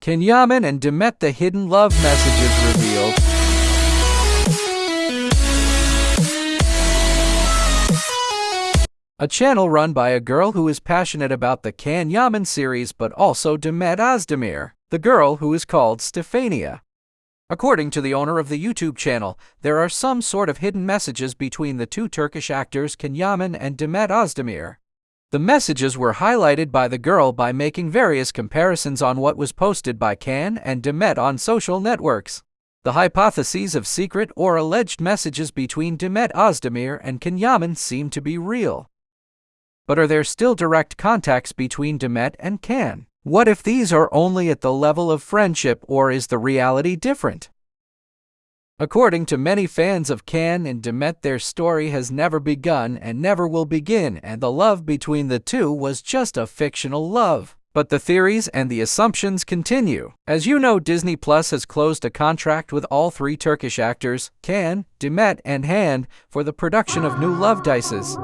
Can Yaman and Demet the hidden love messages revealed? A channel run by a girl who is passionate about the Can Yaman series but also Demet Özdemir, the girl who is called Stefania. According to the owner of the YouTube channel, there are some sort of hidden messages between the two Turkish actors Can Yaman and Demet Özdemir. The messages were highlighted by the girl by making various comparisons on what was posted by Can and Demet on social networks. The hypotheses of secret or alleged messages between Demet Özdemir and Can Yaman seem to be real. But are there still direct contacts between Demet and Can? What if these are only at the level of friendship or is the reality different? According to many fans of Can and Demet, their story has never begun and never will begin, and the love between the two was just a fictional love. But the theories and the assumptions continue. As you know, Disney Plus has closed a contract with all three Turkish actors, Can, Demet, and Hande, for the production of new Love Dices.